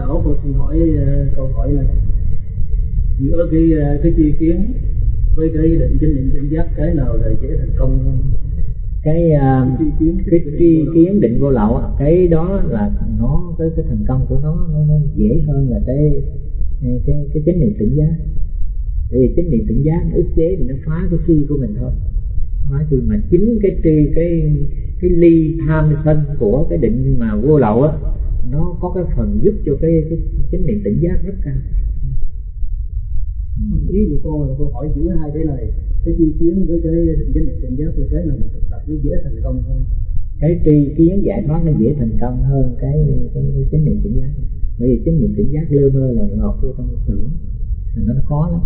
lão xin hỏi uh, câu hỏi này giữa cái uh, cái tri kiến với cái định chánh niệm tỉnh giác cái nào là dễ thành công hơn? Cái uh, cái tri kiến, cái tri kiến định vô lậu cái đó là nó cái cái thành công của nó nó, nó dễ hơn là cái cái cái chánh niệm tỉnh giác. Vì chánh niệm tỉnh giác nó ức chế thì nó phá cái si của mình thôi phá thì mà chính cái tri cái cái ly tham sân của cái định mà vô lậu á nó có cái phần giúp cho cái cái chánh niệm tỉnh giác rất cao. Ý của cô là cô hỏi giữa hai cái này cái chi kiến với cái chánh niệm tỉnh giác là cái nào mình thực tập nó dễ thành công hơn? Cái tri kiến giải thoát nó dễ thành công hơn cái cái, cái chánh niệm tỉnh giác. Bởi vì chánh niệm tỉnh giác lơ mơ là ngọt vô trong tưởng thành nó khó lắm.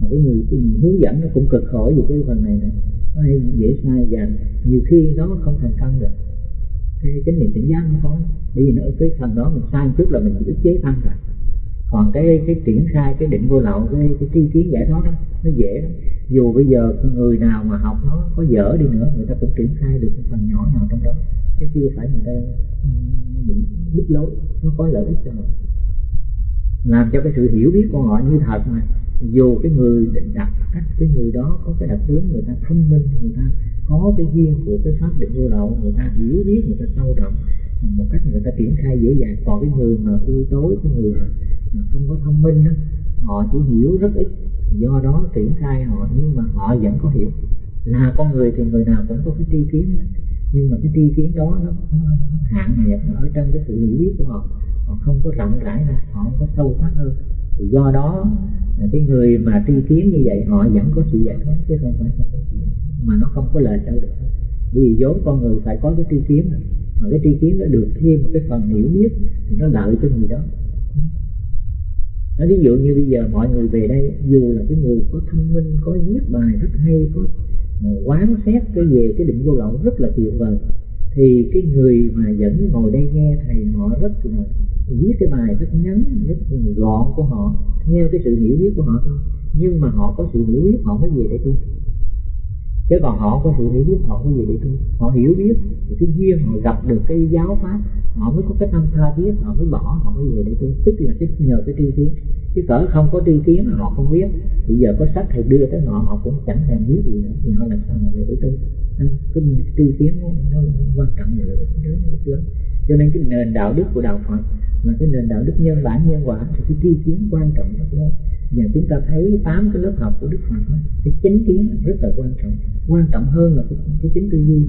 Mà cái người, cái người hướng dẫn nó cũng cực khổ về cái phần này nữa nó dễ sai và nhiều khi nó không thành công được. Cái chánh niệm tỉnh giác nó có. Bởi vì nó cái phần đó mình sai trước là mình bị ức chế tăng rồi. Còn cái cái triển khai cái định vô lậu cái cái tri kiến giải thoát đó, nó dễ lắm. Dù bây giờ người nào mà học nó có dở đi nữa người ta cũng triển khai được một phần nhỏ nào trong đó. Chứ chưa phải người ta ừ, bị đứt lối nó có lợi ích cho mình làm cho cái sự hiểu biết của họ như thật mà. Dù cái người định đặt cách cái người đó có cái đặc tướng người ta thông minh người ta có cái duyên của cái pháp định vô lậu người ta hiểu biết người ta sâu rộng một cách người ta triển khai dễ dàng. Còn cái người mà u tối cái người mà không có thông minh đó, họ chỉ hiểu rất ít. Do đó triển khai họ nhưng mà họ vẫn có hiểu. Là con người thì người nào cũng có cái tri kiến nhưng mà cái tri kiến đó nó, nó, nó hạn hẹp nó ở trong cái sự hiểu biết của họ. Họ không có rộng rãi ra họ không có sâu sắc hơn. Do đó cái người mà tri kiến như vậy họ vẫn có sự giải thoát chứ không phải không có sự mà nó không có lời đâu được. Vì vốn con người phải có cái tri kiến rồi mà cái tri kiến nó được thêm một cái phần hiểu biết thì nó lợi cho người đó. Nó ví dụ như bây giờ mọi người về đây dù là cái người có thông minh có viết bài rất hay có quán xét cái về cái định vô lậu rất là tuyệt vời. Thì cái người mà vẫn ngồi đây nghe thầy họ rất là viết cái bài rất ngắn, rất gọn của họ, theo cái sự hiểu biết của họ thôi. Nhưng mà họ có sự hiểu biết, họ mới về đây tu chứ còn họ có sự hiểu biết họ mới về để tu họ hiểu biết thì cái duyên họ gặp được cái giáo pháp họ mới có cái tâm tha thiết họ mới bỏ họ mới về để tu tức là cái nhờ cái tri kiến. Chứ cỡ không có tri kiến họ không biết bây giờ có sách thầy đưa tới họ họ cũng chẳng thèm biết gì nữa. Thì họ làm sao mà về để tu cái tri kiến nó, nó quan trọng là lớn lớn cho nên cái nền đạo đức của đạo Phật là cái nền đạo đức nhân bản nhân quả thì cái tri kiến quan trọng rất lớn và chúng ta thấy tám cái lớp học của Đức Phật đó, cái chánh kiến rất là quan trọng. Quan trọng hơn là cái, cái chính tư duy.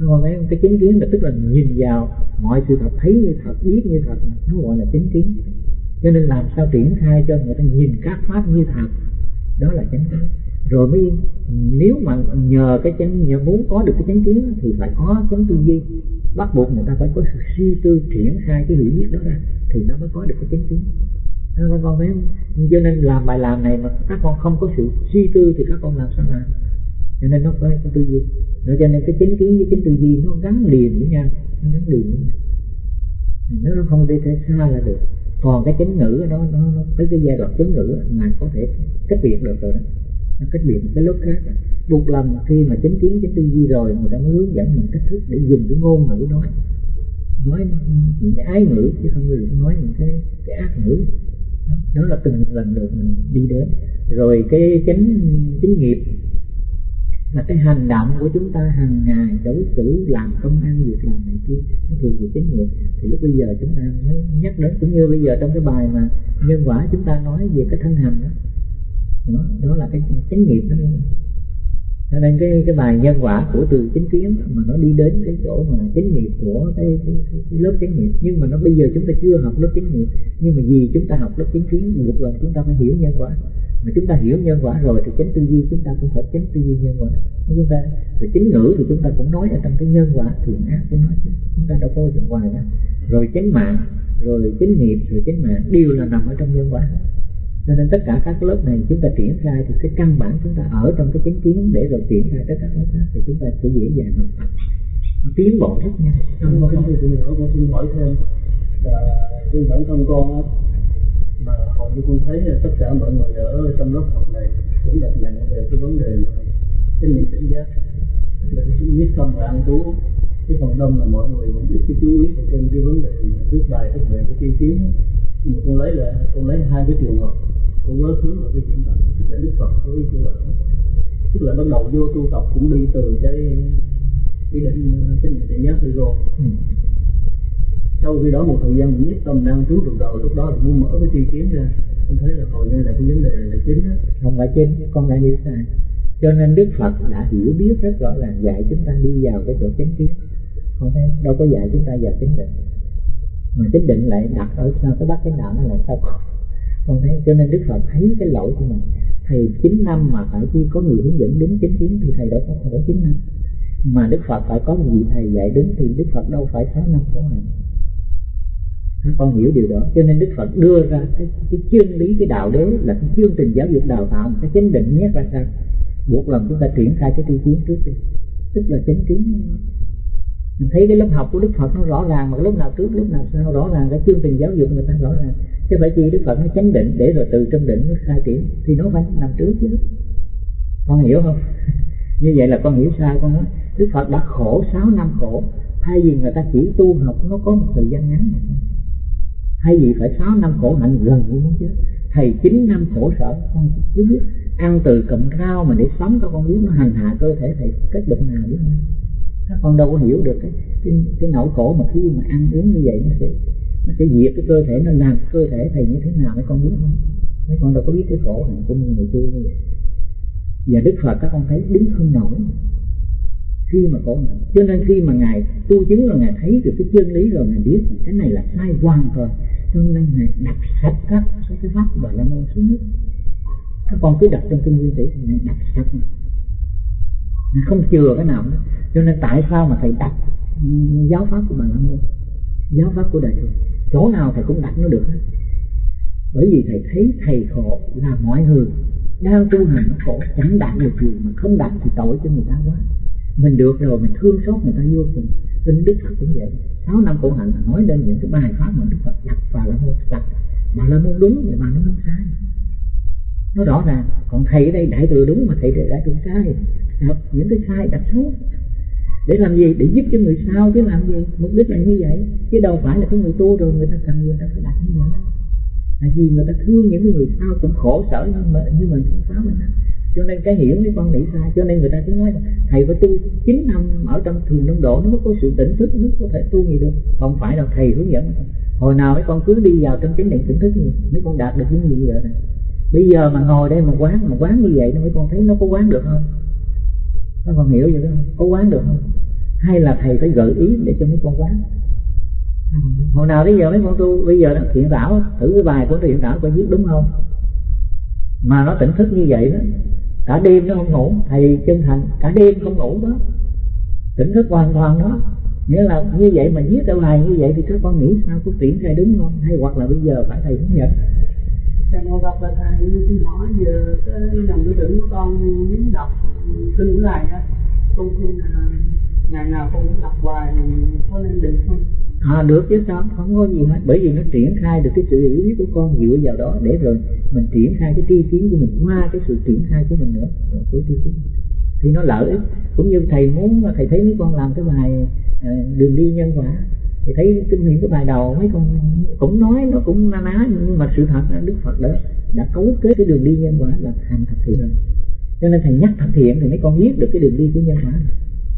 Nó còn cái, cái chánh kiến là tức là nhìn vào mọi sự thật thấy như thật biết như thật nó gọi là chánh kiến. Cho nên làm sao triển khai cho người ta nhìn các pháp như thật đó là chánh kiến. Rồi mới nếu mà nhờ cái chánh nhờ muốn có được cái chánh kiến thì phải có chánh tư duy. Bắt buộc người ta phải có sự suy tư triển khai cái hiểu biết đó ra thì nó mới có được cái chánh kiến các con thấy cho nên làm bài làm này mà các con không có sự suy tư thì các con làm sao làm? Cho nên nó phải có tư duy. Nó cho nên cái chính kiến với chính tư duy nó gắn liền với nhau nó gắn liền với nhau. Nó không đi thể xa là được. Còn cái chánh ngữ nó nó, nó tới cái giai đoạn chánh ngữ mà có thể cách biệt được rồi đó. Nó cách biệt cái lớp khác. Buộc lòng khi mà chính kiến chính tư duy rồi người ta mới hướng dẫn mình cách thức để dùng cái ngôn ngữ nói. Nói những cái ái ngữ chứ không được nói những cái cái ác ngữ đó, là từng lần được mình đi đến. Rồi cái chánh chính nghiệp là cái hành động của chúng ta hàng ngày đối xử làm công ăn việc làm này kia nó thuộc về chánh nghiệp. Thì lúc bây giờ chúng ta mới nhắc đến cũng như bây giờ trong cái bài mà nhân quả chúng ta nói về cái thân hành đó. Đó, đó là cái chánh nghiệp đó cho nên cái cái bài nhân quả của từ chính kiến mà nó đi đến cái chỗ mà chánh nghiệp của cái, cái, cái, cái lớp chánh nghiệp nhưng mà nó bây giờ chúng ta chưa học lớp chánh nghiệp nhưng mà vì chúng ta học lớp chính kiến buộc lần chúng ta phải hiểu nhân quả. Mà chúng ta hiểu nhân quả rồi thì chánh tư duy chúng ta cũng phải chánh tư duy nhân quả. Chúng ta thì chính ngữ thì chúng ta cũng nói ở trong cái nhân quả thiện ác của nói. Chứ chúng ta đâu có chuyện ngoài ra rồi chánh mạng rồi chánh nghiệp rồi chánh mạng đều là nằm ở trong nhân quả cho nên tất cả các lớp này chúng ta triển khai thì cái căn bản chúng ta ở trong cái chánh kiến để rồi triển khai tất cả lớp khác thì chúng ta sẽ dễ dàng học tập. Tiến bộ rất nhanh. Trong cái sự nữa con xin hỏi thêm là trên bản thân con á, mà hầu như con thấy là tất cả mọi người ở trong lớp học này cũng đặt nặng về cái vấn đề mà chánh niệm tỉnh giác. Là cái nhất tâm và ăn trú cái phần đông là mọi người cũng biết cái chú ý trên cái vấn đề trước bài các về cái tiên kiến. Nhưng mà con lấy là, con lấy hai cái trường hợp con quá khứ và cái hiện tại là đức phật với cái là tức là bắt đầu vô tu tập cũng đi từ cái cái định cái định định giác rồi. Ừ. sau khi đó một thời gian mình nhất tâm đang trú được rồi lúc đó là muốn mở cái tri kiến ra. Con thấy là hồi như là cái vấn đề là chính đó. Không phải chính con đã hiểu sai. Cho nên đức phật đã hiểu biết rất rõ ràng dạy chúng ta đi vào cái chỗ chánh kiến. Không thấy đâu có dạy chúng ta vào chánh định. Mà chánh định lại đặt ở sao cái bắt chánh đạo nó lại sao con thấy cho nên đức phật thấy cái lỗi của mình. Thầy 9 năm mà phải chi có người hướng dẫn đúng chính kiến thì thầy đã có phải 9 năm. Mà đức phật phải có một vị thầy dạy đúng thì đức phật đâu phải 6 năm khổ hạnh. Con hiểu điều đó. Cho nên đức phật đưa ra cái, cái chương lý cái đạo đế là cái chương trình giáo dục đào tạo cái chánh định nhất ra sao? Buộc lòng chúng ta triển khai cái tri kiến trước đi. Tức là chánh kiến mình thấy cái lớp học của đức phật nó rõ ràng, mà lúc nào trước lúc nào sau, rõ ràng, cái chương trình giáo dục người ta rõ ràng. Chứ phải chi đức phật nó chánh định, để rồi từ trong định mới khai triển, thì nó phải nằm trước chứ. Con hiểu không? Như vậy là con hiểu sai, con nói, đức phật đã khổ 6 năm khổ, thay vì người ta chỉ tu học, nó có một thời gian ngắn mà thay vì phải 6 năm khổ hạnh gần như muốn chết, thầy 9 năm khổ sở, con cứ biết ăn từ cụm rau mà để sống cho con biết nó hành hạ cơ thể thầy cách bệnh nào biết không? Các con đâu có hiểu được cái cái, cái nỗi khổ mà khi mà ăn uống như vậy nó sẽ nó sẽ diệt cái cơ thể nó làm cơ thể thầy như thế nào mấy con biết không? Mấy con đâu có biết cái khổ hạnh của người tu như vậy. Và đức phật các con thấy đứng không nổi. Khi mà khổ nặng cho nên khi mà ngài tu chứng rồi ngài thấy được cái chân lý rồi ngài biết cái này là sai hoàn toàn. Cho nên ngài đặt sạch các cái cái pháp và la môn xuống nước. Các con cứ đặt trong kinh nguyên tử ngài đặt sạch này không chừa cái nào nữa. Cho nên tại sao mà thầy đặt giáo pháp của bà la môn giáo pháp của đời thường chỗ nào thầy cũng đặt nó được hết. Bởi vì thầy thấy thầy khổ là mọi người đang tu hành nó khổ, chẳng đạt được gì mà không đạt thì tội cho người ta quá. Mình được rồi, mình thương xót người ta vô cùng. Tin đức phật cũng vậy. Sáu năm khổ hạnh nói lên những cái bài pháp mà đức phật đặt và là môn đặt. Mà là môn đúng thì mà nó môn sai nó rõ ràng, còn thầy ở đây đại thừa đúng mà thầy đại thừa sai. Đặt những cái sai đặt xuống. Để làm gì? Để giúp cho người sau chứ làm gì? Mục đích là như vậy. Chứ đâu phải là cái người tu rồi người ta cần người ta phải đặt như vậy. Đâu là vì người ta thương những người sau cũng khổ sở như mà, như mình phá mình cho nên cái hiểu mấy con nghĩ sai. Cho nên người ta cứ nói là thầy phải tu 9 năm ở trong thiền đông độ, nó mới có sự tỉnh thức, nó có thể tu gì được. Không phải là thầy hướng dẫn hồi nào mấy con cứ đi vào trong chánh điện tỉnh thức gì mấy con đạt được những gì vậy này? Bây giờ mà ngồi đây mà quán mà quán như vậy, nó mấy con thấy nó có quán được không? Nó con hiểu vậy đó, có quán được không? Hay là thầy phải gợi ý để cho mấy con quán? Hồi nào bây giờ mấy con tu, bây giờ thiện tảo thử cái bài của thiện tảo coi viết đúng không? Mà nó tỉnh thức như vậy đó, cả đêm nó không ngủ, thầy chân thành, cả đêm không ngủ đó. Tỉnh thức hoàn toàn đó. Nghĩa là như vậy mà viết ra bài như vậy thì các con nghĩ sao có triển khai đúng không? Hay hoặc là bây giờ phải thầy hướng dẫn thầy ngồi gặp là thầy hỏi giờ cái dòng tư tưởng của con muốn đọc kinh này á. Con xin à, ngày nào con cũng đọc hoài, có nên được không? À được chứ sao không có gì hết. Bởi vì nó triển khai được cái sự hiểu biết của con dựa vào đó để rồi mình triển khai cái tri kiến của mình, qua cái sự triển khai của mình nữa. Rồi của tri kiến. Thì nó lợi ích. Cũng như thầy muốn thầy thấy mấy con làm cái bài à, đường đi nhân quả thì thấy kinh nghiệm cái bài đầu, mấy con cũng nói, nó cũng na ná, nhưng mà sự thật là đức phật đã đã cấu kết cái đường đi nhân quả là thành thật thiện. Cho nên thầy nhắc thật thiện thì mấy con biết được cái đường đi của nhân quả.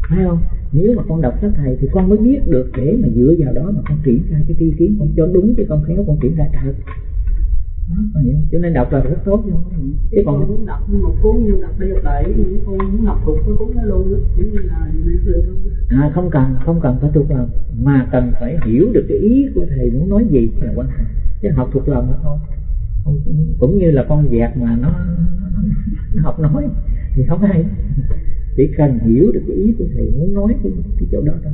Phải không? Nếu mà con đọc sách thầy thì con mới biết được để mà dựa vào đó mà con triển khai cái tri kiến, con cho đúng chứ con khéo, con triển khai thật cho nên đọc là rất tốt luôn chứ còn muốn đọc một cuốn như đọc đi đọc lại con muốn đọc thuộc cái cuốn đó luôn đó. Như là à không cần không cần phải thuộc lòng mà cần phải hiểu được cái ý của thầy muốn nói gì là quan trọng. Chứ học thuộc lòng thôi. Cũng như là con dẹt mà nó, nó học nói thì không hay. Chỉ cần hiểu được cái ý của thầy muốn nói cái, cái chỗ đó thôi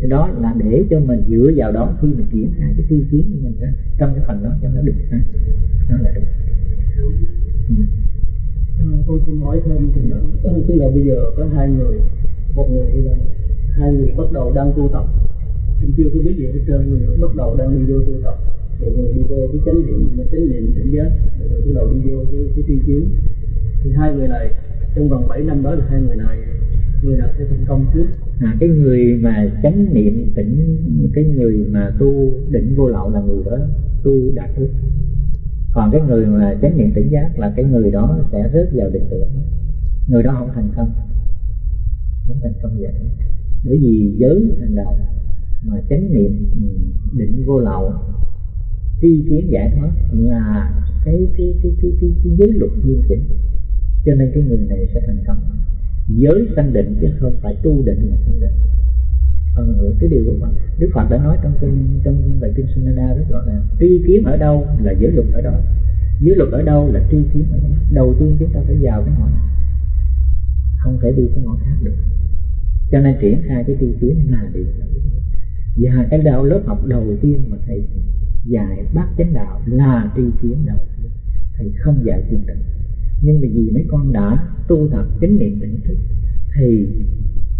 cái đó là để cho mình dựa vào đó khi mình triển khai cái tiêu kiến của mình ra trong cái phần đó cho nó được ha. Đó là được. Ừ. À, tôi xin hỏi thêm thì là, ừ, tức là bây giờ có hai người một người là hai người bắt đầu đang tu tập. Cũng chưa có biết gì hết trơn người bắt đầu đang đi vô tu tập. Một người đi vô cái chánh niệm chánh niệm tỉnh giác một người bắt đầu đi vô cái, cái tiêu kiến thì hai người này trong vòng 7 năm đó là hai người này sẽ thành công trước. À, cái người mà chánh niệm tỉnh cái người mà tu định vô lậu là người đó tu đạt được còn cái người mà chánh niệm tỉnh giác là cái người đó sẽ rớt vào định tưởng. Người đó không thành công. Không thành công vậy. Bởi vì giới hàng đầu mà chánh niệm ừ, định vô lậu tri kiến giải thoát là cái cái cái cái cái, cái giới luật nghiêm chỉnh. Cho nên cái người này sẽ thành công giới sanh định chứ không phải tu định mà sanh định. Phần cái điều của Phật. Đức Phật đã nói trong kinh, trong bài kinh Sunana rất rõ là tri kiến ở đâu là giới luật ở đó. Giới luật ở đâu là tri kiến ở đó. Đầu tiên chúng ta phải vào cái ngọn. Không thể đi cái ngọn khác được. Cho nên triển khai cái tri kiến là điều và cái đạo lớp học đầu tiên mà thầy dạy bác chánh đạo là tri kiến đầu tiên. Thầy không dạy thiền định nhưng mà vì mấy con đã tu tập chánh niệm tỉnh thức thì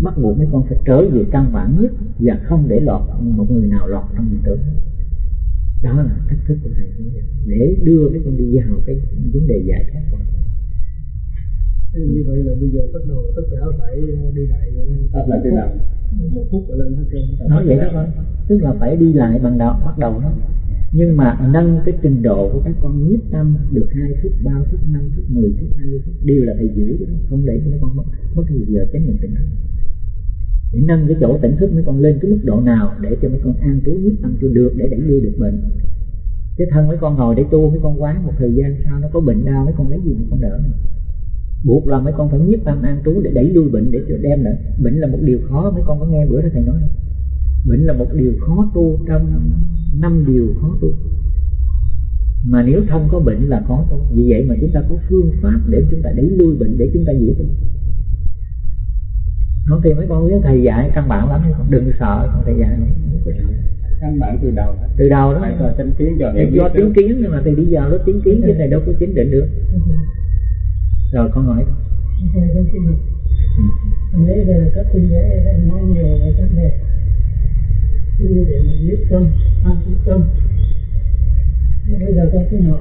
bắt buộc mấy con phải trở về căn bản nhất và không để lọt một người nào lọt trong hiện tượng đó là cách thức của thầy để đưa mấy con đi vào cái vấn đề giải thoát của như vậy là bây giờ bắt đầu tất cả phải ờ, đi lại tập lại từ đầu một phút là lên hết trơn. Nói vậy đó thôi tức là phải đi lại bằng đầu bắt đầu đó nhưng mà nâng cái trình độ của các con nhiếp tâm được hai phút, ba phút, năm phút, mười phút, hai phút, đều là thầy giữ không để cho mấy con mất mất nhiều giờ chánh niệm tỉnh thức. Để nâng cái chỗ tỉnh thức mấy con lên cái mức độ nào để cho mấy con an trú nhiếp tâm cho được, để đẩy lui được bệnh. Cái thân mấy con ngồi để tu, mấy con quán một thời gian sau nó có bệnh đau, mấy con lấy gì mấy con đỡ buộc là mấy con phải nhiếp tâm an trú để đẩy lui bệnh, để cho đem lại, bệnh là một điều khó, mấy con có nghe bữa đó thầy nói không? Bệnh là một điều khó tu trong năm điều khó tu. Mà nếu không có bệnh là khó tu. Vì vậy mà chúng ta có phương pháp để chúng ta đẩy lui bệnh để chúng ta dễ tu. Nói thì mấy con biết thầy dạy căn bản lắm không đừng sợ con thầy dạy không có sợ căn bản từ đầu từ đầu đó. Phải có chánh kiến cho Thầy do chứng kiến nhưng mà thầy đi vào đó chứng kiến chứ thầy đâu có chính định được. Rồi con hỏi. Thầy con xin học nãy giờ các huynh đệ đã nói nhiều về vấn đề như để mình nhiếp tâm an trú tâm. Bây giờ con xin hỏi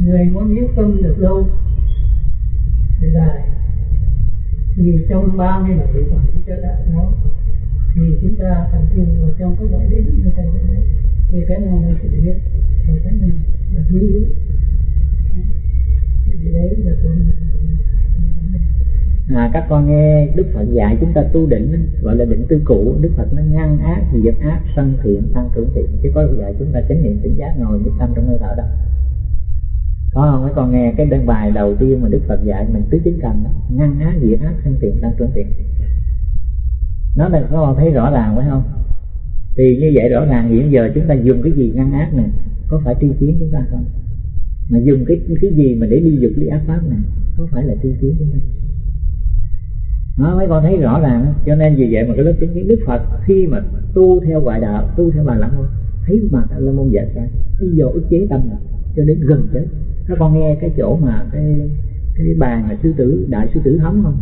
người muốn nhiếp tâm được lâu thì dài. Thì trong ba mươi bảy phẩm chúng ta đã nói thì chúng ta tập trung vào trong các loại đỉnh như thế này thì về cái nào là sự biết, và cái nào là quý mà các con nghe Đức Phật dạy chúng ta tu định, gọi là định tư cụ Đức Phật nó ngăn ác diệt ác, sân thiện, tăng trưởng thiện. Chứ có dạy chúng ta chánh niệm tỉnh giác ngồi nhất tâm trong hơi thở đâu có không? Mấy con nghe cái đơn bài đầu tiên mà Đức Phật dạy mình tứ chính cần đó. Ngăn ác, diệt ác, sân thiện, tăng trưởng thiện. Nó là có thấy rõ ràng phải không? Thì như vậy rõ ràng hiện giờ chúng ta dùng cái gì ngăn ác này có phải tri kiến chúng ta không? Mà dùng cái cái gì mà để ly dục ly ác pháp này có phải là tri kiến chúng ta? Nó mấy con thấy rõ ràng. Cho nên vì vậy mà cái lớp chứng kiến đức phật khi mà tu theo ngoại đạo, tu theo bà la môn, thấy bà la môn dạy ra bây giờ ức chế tâm là cho đến gần chết. Các con nghe cái chỗ mà cái cái bàn là sư tử, đại sư tử hóng không?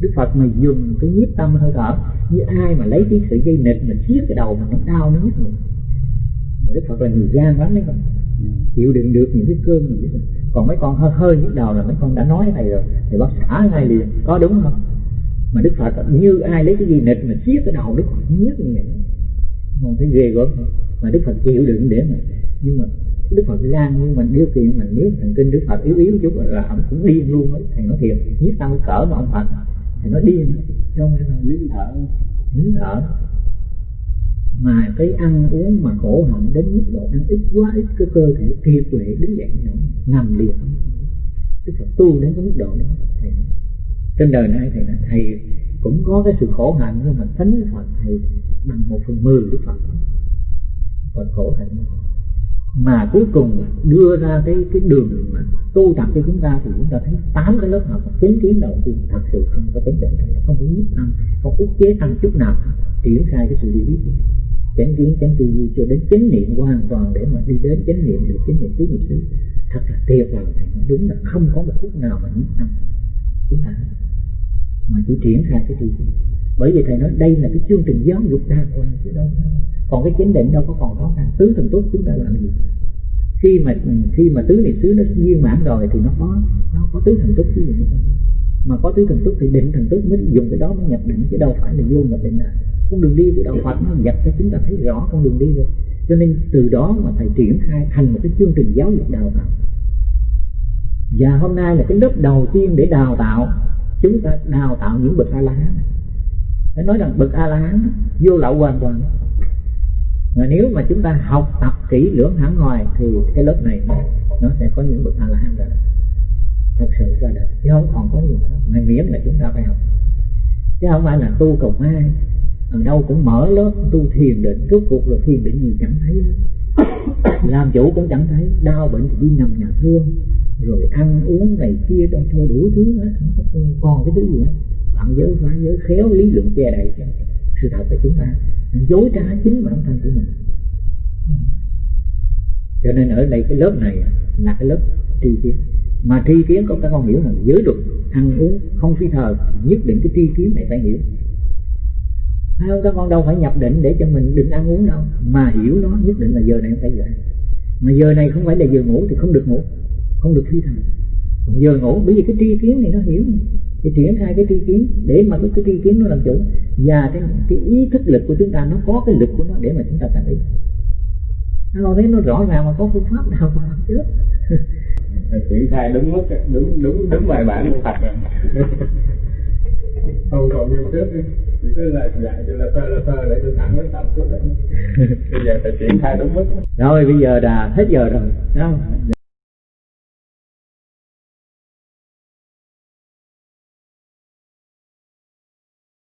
Đức phật mà dùng cái nhiếp tâm hơi thở, như ai mà lấy cái sự dây nịt mình siết cái đầu mà nó đau, nó nhức mình đức phật là người gan lắm đấy con. Chịu đựng được những cái cơn mà như còn mấy con hơi hơi nhức đầu là mấy con đã nói thầy rồi thì bác xả ngay liền. Có đúng không? Mà đức phật như ai lấy cái gì nịch mà xiết cái đầu đức phật nhức như vậy. Không thấy ghê gớm mà đức phật chịu đựng để mà nhưng mà đức phật gan nhưng mà điều kiện mình, nếu thần kinh đức phật yếu yếu chút là ông cũng điên luôn ấy. Thầy nói thiệt, nhiếp tâm cỡ mà ông phật. Thầy nói điên. Trong cái là biến thở biến thở. Mà cái ăn uống mà khổ hạnh đến mức độ ăn ít quá, ít cái cơ thể kiệt quệ, đứng dậy nằm liệt. Đức phật tu đến cái mức độ đó. Thầy nói trên đời này thầy nói thầy cũng có cái sự khổ hạnh, nhưng mà thánh phật thầy bằng một phần mười đức phật. Còn khổ hạnh. Mà cuối cùng đưa ra cái cái đường mà tu tập cho chúng ta thì chúng ta thấy tám cái lớp học chính kiến đầu tiên thật sự không có tính định không có nhiếp tâm, không ức chế tâm chút nào, triển khai cái sự hiểu biết. Chánh kiến, chánh tư duy cho đến chánh niệm hoàn toàn để mà đi đến chánh niệm, được chánh niệm tứ niệm xứ. Thật là tuyệt vời, thầy nói đúng là không có một phút nào mà nhiếp tâm. Chúng ta mà chỉ triển khai cái tư duy bởi vì thầy nói đây là cái chương trình giáo dục đa khoa, chứ đâu còn cái chánh định đâu có còn khó khăn. Tứ thần tốt chúng ta làm gì? Khi mà khi mà tứ niệm xứ nó viên mãn rồi thì nó có nó có tứ thần tốt chứ gì nữa. Mà có tứ thần túc thì định thần túc mới dùng cái đó mới nhập định, chứ đâu phải là vô nhập định nào con đường đi của đạo Phật nó dập cho chúng ta thấy rõ con đường đi rồi. Cho nên từ đó mà thầy triển khai thành một cái chương trình giáo dục đào tạo. Và hôm nay là cái lớp đầu tiên để đào tạo chúng ta đào tạo những bậc a la hán phải nói rằng bậc a la hán vô lậu hoàn toàn. Mà nếu mà chúng ta học tập kỹ lưỡng hẳn hoài thì cái lớp này nó sẽ có những bậc a la hán ra. Thật sự ra đời chứ không còn có gì nữa. Mà miễn là chúng ta phải học. Chứ không phải là tu cầu ai ở đâu cũng mở lớp tu thiền định. Rốt cuộc là thiền định gì chẳng thấy hết. làm chủ cũng chẳng thấy, đau bệnh thì đi nằm nhà thương, rồi ăn uống này kia đâu thôi đủ thứ hết. Không còn cái thứ gì hết bạn giới phá giới khéo lý luận che đậy cho sự thật là chúng ta. Dối trá chính bản thân của mình. Cho nên ở đây cái lớp này là cái lớp tri kiến. Mà tri kiến có các con hiểu là giới luật ăn uống không phi thờ nhất định cái tri kiến này phải hiểu phải không các con đâu phải nhập định để cho mình định ăn uống đâu. Mà hiểu nó nhất định là giờ này phải giờ mà giờ này không phải là giờ ngủ thì không được ngủ không được phi thờ còn giờ ngủ bởi vì cái tri kiến này nó hiểu. Thì triển khai cái tri kiến để mà cái, cái tri kiến nó làm chủ. Và cái, cái ý thức lực của chúng ta nó có cái lực của nó để mà chúng ta thành ý nó thấy nó rõ ràng mà có phương pháp nào mà làm trước triển khai đúng mức đúng đúng đúng bài bản của Phật rồi không còn như trước chỉ cứ là dạy cho là phơ là phơ để tôi thẳng với tâm quyết định bây giờ phải triển khai đúng mức. Rồi bây giờ là hết giờ rồi. Không